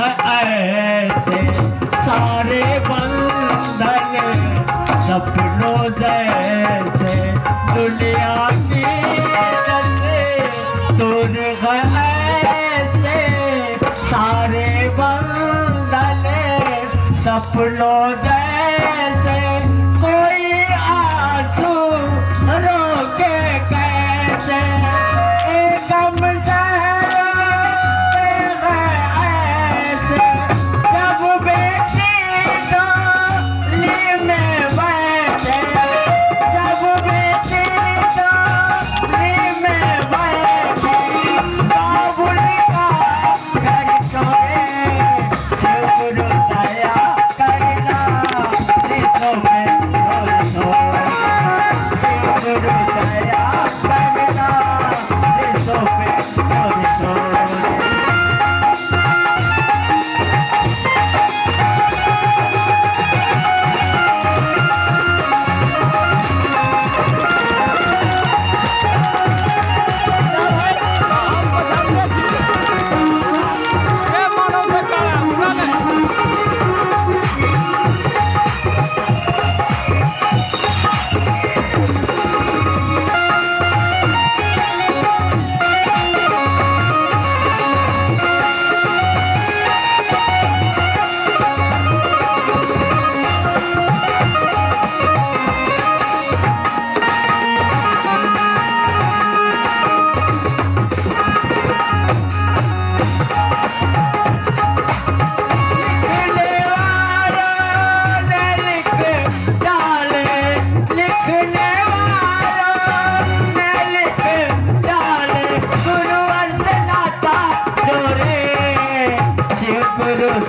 ऐसे सारे बंधन सपनों जैसे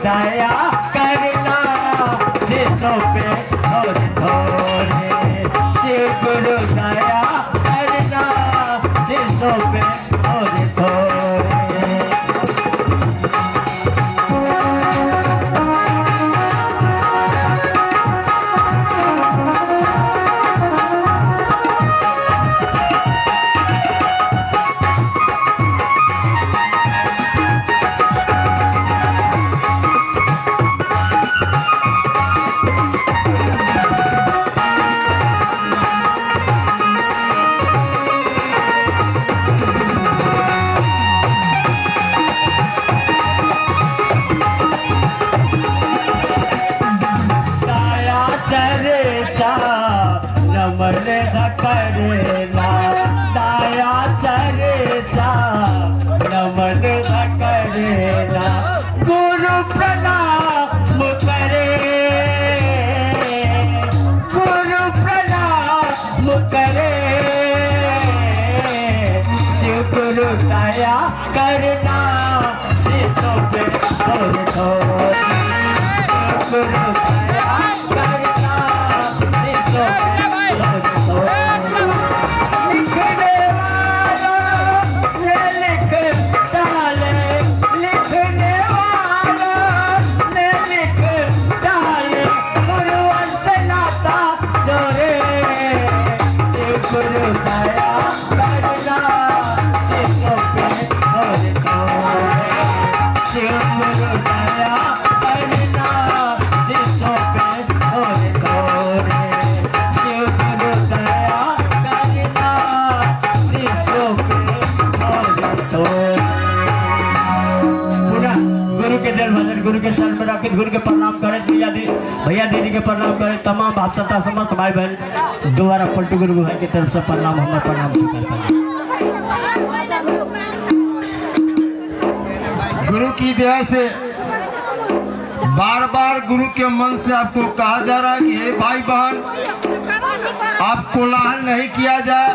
दया करना जिसो पे नमन करेला दाया चरेचा नमन करेला। गुरु प्रणाम करे, गुरु प्रणाम करे। शिव गुरु दया करना शिशों पे शिव गुरु दया भजन गुरु के चरण में रखे, गुरु के प्रणाम करें, भैया दी भैया दीदी के प्रणाम करें, तमाम आप संता समस्त भाई बहन, दोबारा पलटू गुरु भाई की तरफ़ से प्रणाम, हमें प्रणाम स्वीकार करें। गुरु की दया से बार बार गुरु के मन से आपको कहा जा रहा है कि, हे भाई बहन आप कोलाहल नहीं किया जाए।